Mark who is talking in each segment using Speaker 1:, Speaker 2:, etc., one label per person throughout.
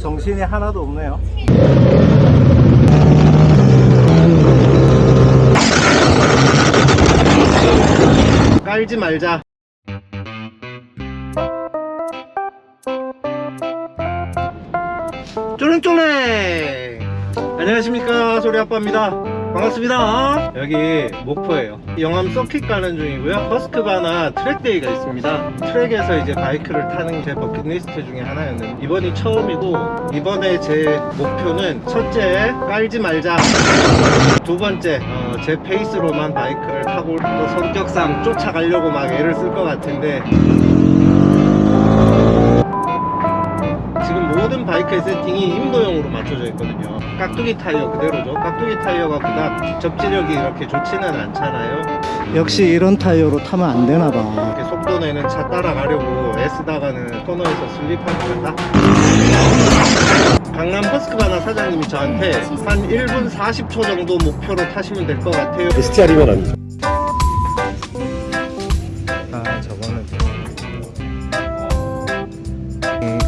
Speaker 1: 정신이 하나도 없네요. 깔지 말자. 쫄랭쫄랭! 안녕하십니까 소리아빠입니다 반갑습니다 여기 목포예요 영암 서킷 가는 중이고요. 허스크바나 track day가 있습니다. 트랙에서 이제 바이크를 타는 제 버킷리스트 중에 하나였는데 이번이 처음이고 이번에 제 목표는 첫째 깔지 말자. 두 번째 어, 제 페이스로만 바이크를 타고 또 성격상 쫓아가려고 막 애를 쓸 것 같은데 모든 바이크의 세팅이 임도형으로 맞춰져 있거든요. 깍두기 타이어 그대로죠. 깍두기 타이어가 그닥 접지력이 이렇게 좋지는 않잖아요. 역시 이런 타이어로 타면 안 되나 봐. 이렇게 속도 내는 차 따라가려고 애쓰다가는 코너에서 슬립하는 거다? 강남 버스크바나 사장님이 저한테 한 1분 40초 정도 목표로 타시면 될 것 같아요.
Speaker 2: STR이면 아니죠.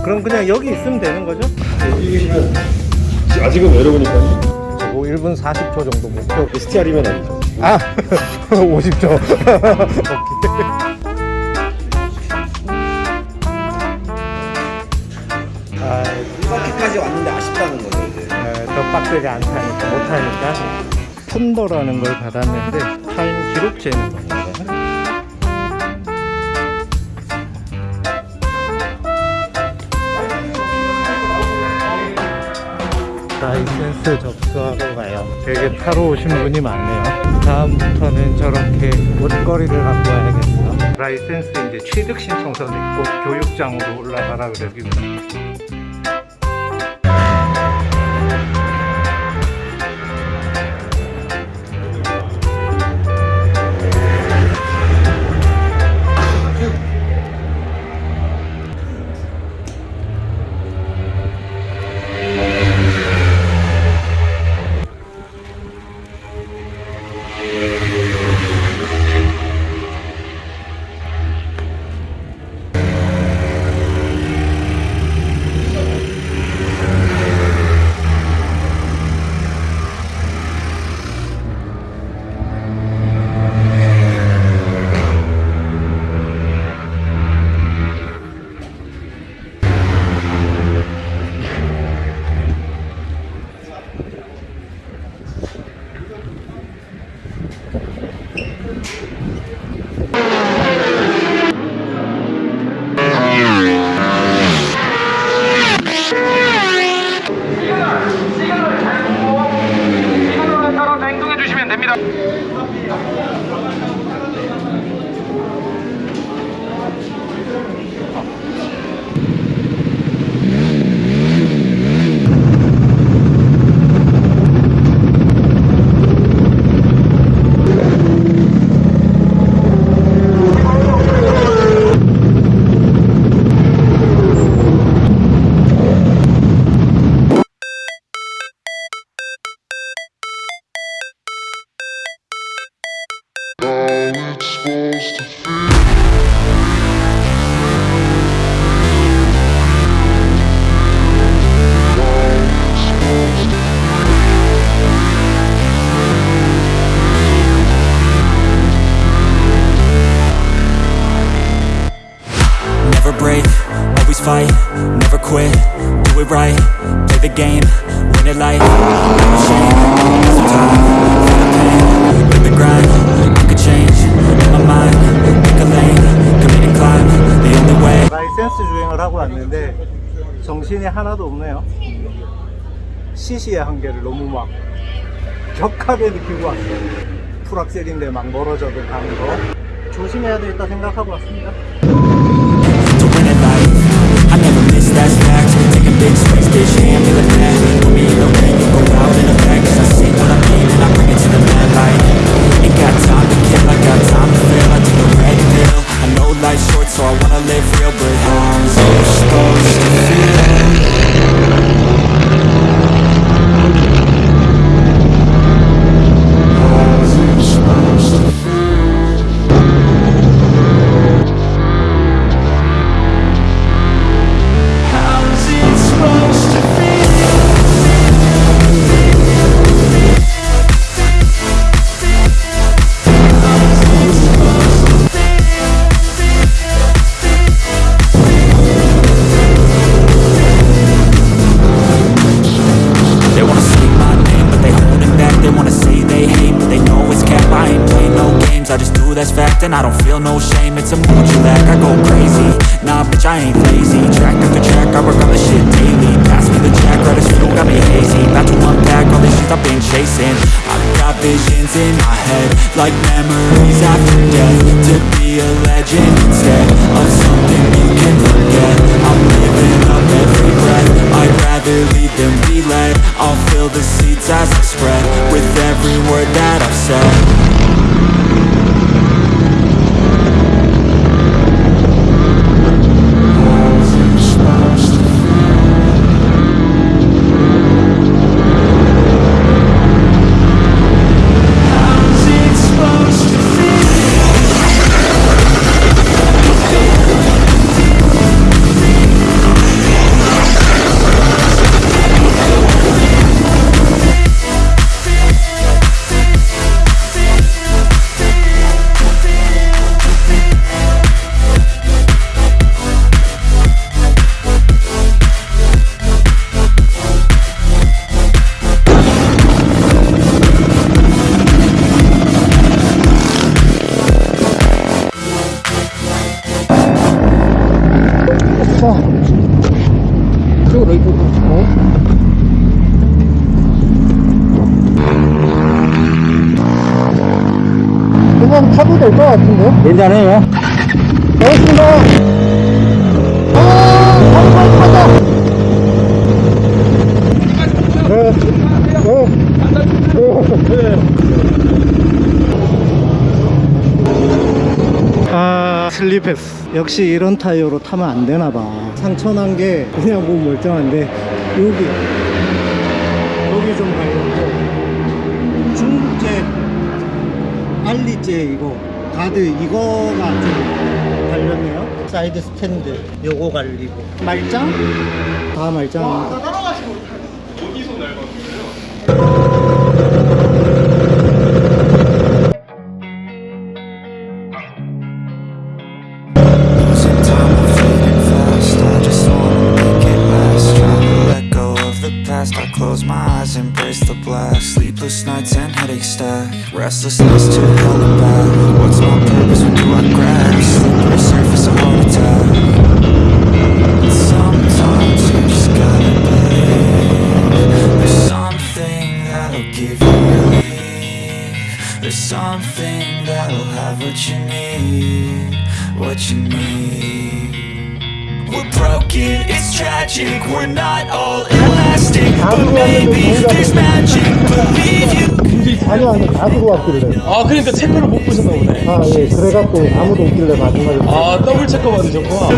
Speaker 1: 그럼 그냥 여기 있으면 되는 거죠?
Speaker 2: 여기 계시면 아직은 외로우니까
Speaker 1: 저거 1분 40초 정도 목표
Speaker 2: STR이면 아니죠.
Speaker 1: 아 50초 오케이 아,
Speaker 3: 이렇게까지 왔는데 아쉽다는 거죠 이제.
Speaker 1: 네, 더 빡세게 안 타니까 못 타니까 폰더라는 걸 받았는데 타임 기록 재는 겁니다 라이센스 접수하러 가요. 되게 타러 오신 분이 많네요. 다음부터는 저렇게 옷걸이를 갖고 와야겠어. 라이센스 이제 취득 신청서 냈고 교육장으로 올라가라 그러기
Speaker 4: Never break, always fight, never quit, do it right, play the game, win it like, no shame, some time, feel the pain, live the grind, you could change, in my mind, pick a lane, commit and climb, the only way
Speaker 1: 라이센스 주행을 하고 왔는데 정신이 하나도 없네요 CC의 한계를 너무 막 격하게 느끼고 왔어요 풀악셀인데 막 멀어져도 가는 거 조심해야 되겠다 생각하고 왔습니다
Speaker 4: visions in my head Like memories after death. To be a legend instead Of something you can forget. I'm living up every breath. I'd rather lead than be led. I'll fill the seats as I spread With every word that I've said
Speaker 1: 그냥 타도 될 것 같은데?
Speaker 3: 괜찮아요.
Speaker 1: 고맙습니다. 아, 한번 타자. 네, 네. 아, 슬립했어. 역시 이런 타이어로 타면 안 되나 봐. 상처 난 게 그냥 몸 멀쩡한데 여기 여기 좀 갈렸고 중국제 알리제 이거 가드 이거가 좀 갈렸네요 side stand 요거 갈리고 말짱? 다 말짱
Speaker 4: And headaches stack. Restlessness to hell and back. What's my purpose, what do I grab? Slippery surface, a heart attack. But sometimes you just gotta believe There's something that'll give you relief. There's something that'll have what you need What you need broken, it's tragic We're not all elastic But maybe there's magic Believe you
Speaker 1: 아니 아니 다 들어왔길래
Speaker 5: 아 그러니까 체크를 못 보셨나 보네
Speaker 1: 아예 그래갖고 아무도 없길래 마지막에
Speaker 5: 아 더블 체크 받으셨구나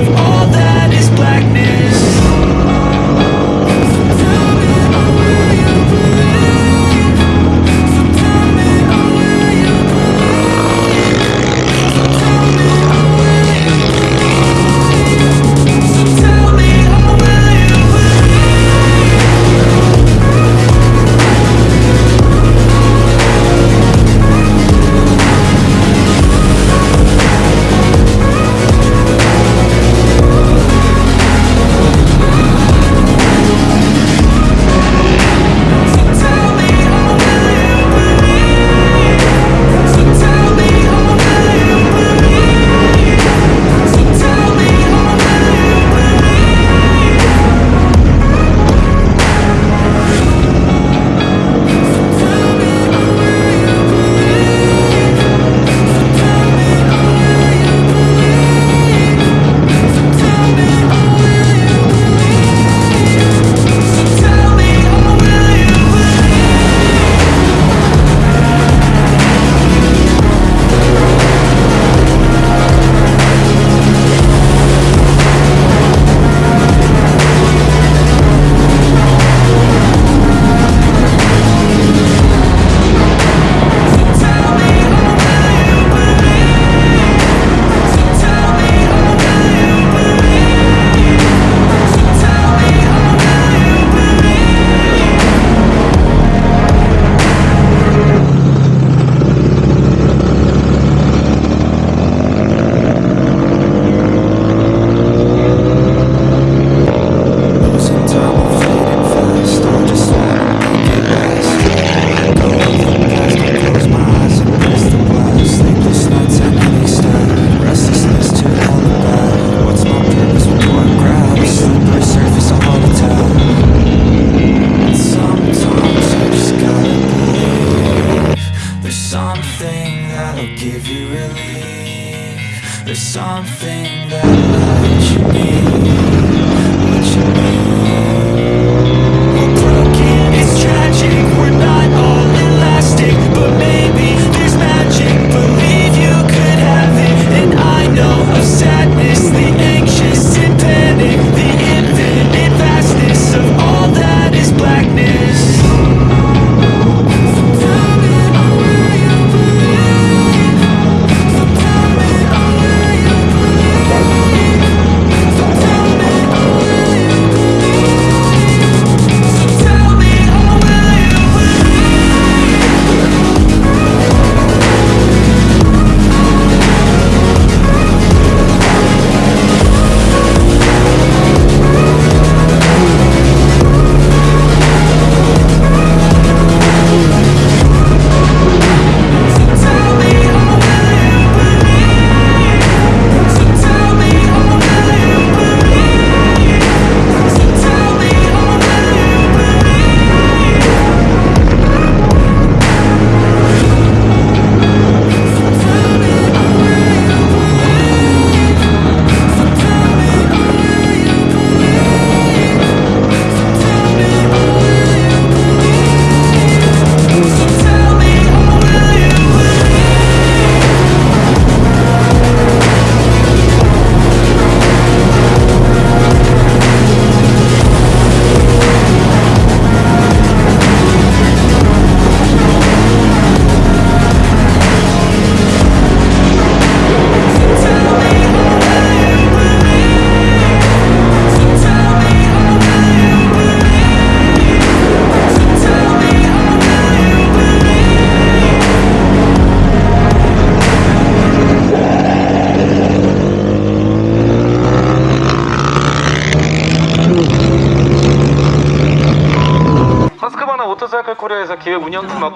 Speaker 4: give you
Speaker 6: relief. There's something that you need.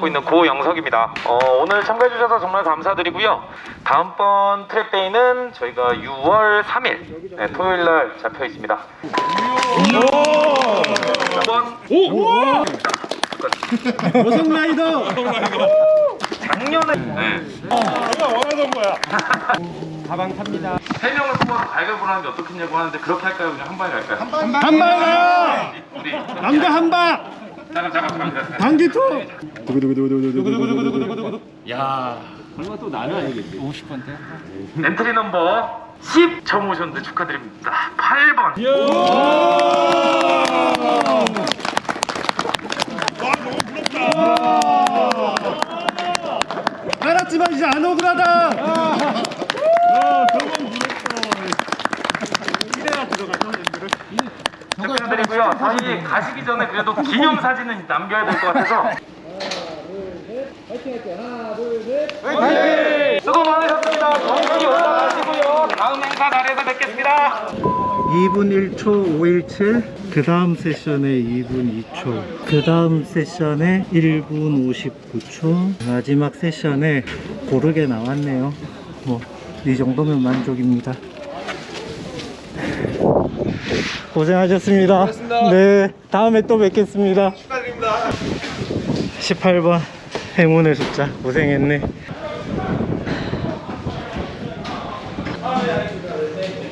Speaker 6: 있는 고영석입니다. 어, 오늘 참가해주셔서 정말 감사드리고요. 다음번 트랙데이는 저희가 6월 3일 네, 토요일 날 잡혀 있습니다.
Speaker 1: 여성 라이더
Speaker 6: 작년에 네.
Speaker 1: 가방 탑니다
Speaker 6: 세 명을 뽑아서 가위바위보 하는 게 어떻겠냐고 하는데 그렇게 할까요? 그냥 한 방에 갈까요?
Speaker 1: 한방 가요
Speaker 6: 우리
Speaker 1: 남자 한 방
Speaker 6: 잠깐 잠깐 잠깐.
Speaker 1: 방기투
Speaker 6: 엔트리 넘버 10 처음 오셨는데 축하드립니다. 8번.
Speaker 1: 알았지만 이제 안 억울하다
Speaker 6: 축하드리고요. 사실 가시기 전에 그래도 기념 사진은 남겨야 될 것 같아서. 수고 많으셨습니다. 건강히 올라가시고요. 다음 행사 자리에서 뵙겠습니다.
Speaker 1: 2분 1초 517, 그 다음 세션에 2분 2초, 그 다음 세션에 1분 59초, 마지막 세션에 고르게 나왔네요. 뭐, 이 정도면 만족입니다. 고생하셨습니다. 네, 다음에 또 뵙겠습니다. 축하드립니다. 18번 행운의 숫자. 고생했네.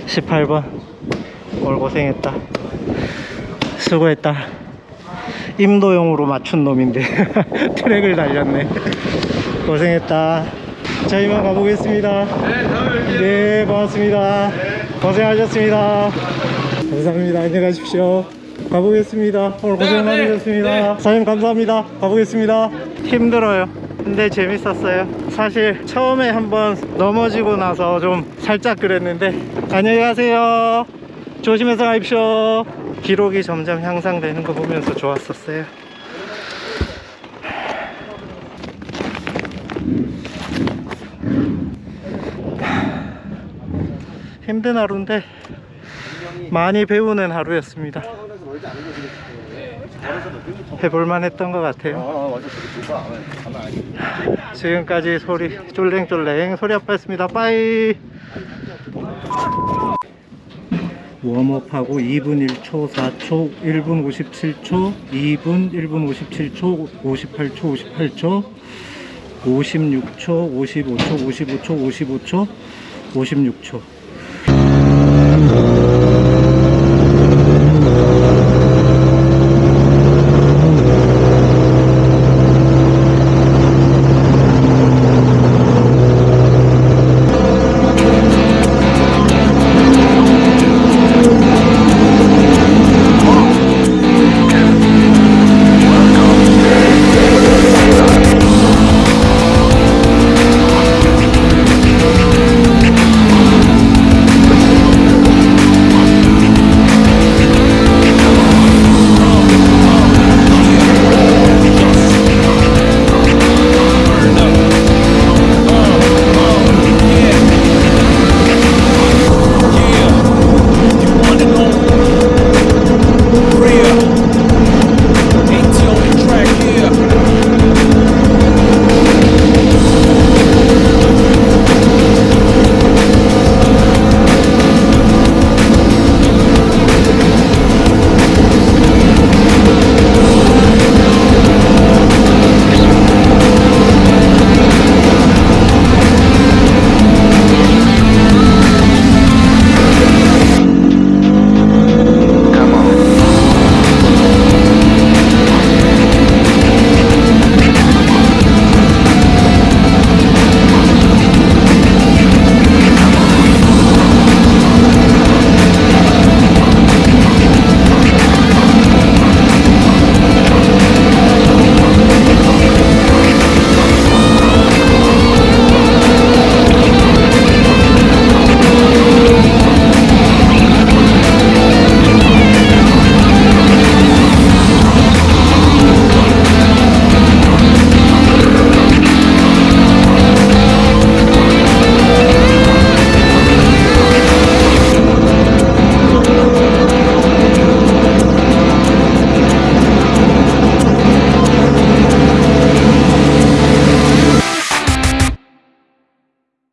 Speaker 1: 18번. 오늘 고생했다. 수고했다. 임도용으로 맞춘 놈인데 트랙을 달렸네. 고생했다. 자 이만 가보겠습니다. 네 고맙습니다. 고생하셨습니다 감사합니다. 안녕히 가십시오. 가보겠습니다. 오늘 고생 많으셨습니다. 사장님 감사합니다. 가보겠습니다. 힘들어요. 근데 재밌었어요. 사실 처음에 한번 넘어지고 나서 좀 살짝 그랬는데 안녕히 가세요. 조심해서 가십시오. 기록이 점점 향상되는 거 보면서 좋았었어요. 힘든 하루인데 많이 배우는 하루였습니다. 해볼만 했던 것 같아요. 지금까지 소리 쫄랭쫄랭 소리 아빠였습니다. 빠이! 웜업하고 2분 1초 4초 1분 57초 2분 1분 57초 58초 58초 56초 55초 55초 55초 56초